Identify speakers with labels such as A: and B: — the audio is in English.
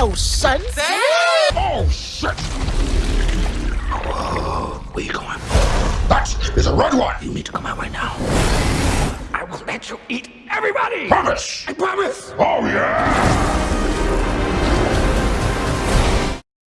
A: Hello, son.
B: Oh, shit! Whoa, where you going? That is a red one!
C: You need to come out right now. I will let you eat everybody!
B: Promise!
C: I promise!
B: Oh, yeah!